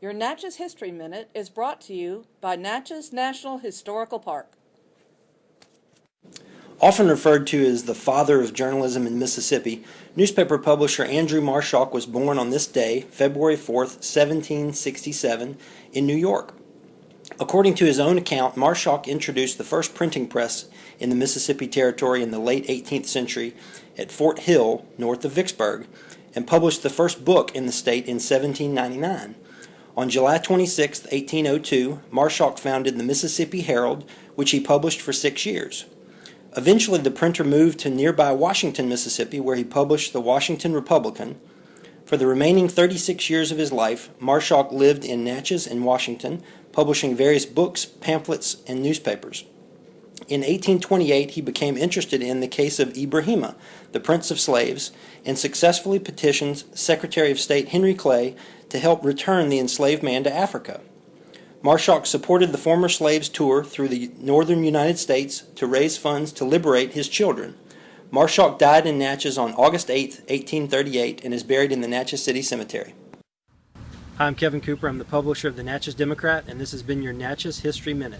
Your Natchez History Minute is brought to you by Natchez National Historical Park. Often referred to as the father of journalism in Mississippi, newspaper publisher Andrew Marschalk was born on this day, February 4th, 1767, in New York. According to his own account, Marschalk introduced the first printing press in the Mississippi Territory in the late 18th century at Fort Hill, north of Vicksburg, and published the first book in the state in 1799. On July 26, 1802, Marschalk founded the Mississippi Herald, which he published for six years. Eventually, the printer moved to nearby Washington, Mississippi, where he published the Washington Republican. For the remaining 36 years of his life, Marschalk lived in Natchez and Washington, publishing various books, pamphlets, and newspapers. In 1828, he became interested in the case of Ibrahima, the Prince of Slaves, and successfully petitioned Secretary of State Henry Clay to help return the enslaved man to Africa. Marschalk supported the former slaves' tour through the northern United States to raise funds to liberate his children. Marschalk died in Natchez on August 8, 1838, and is buried in the Natchez City Cemetery. Hi, I'm Kevin Cooper. I'm the publisher of the Natchez Democrat, and this has been your Natchez History Minute.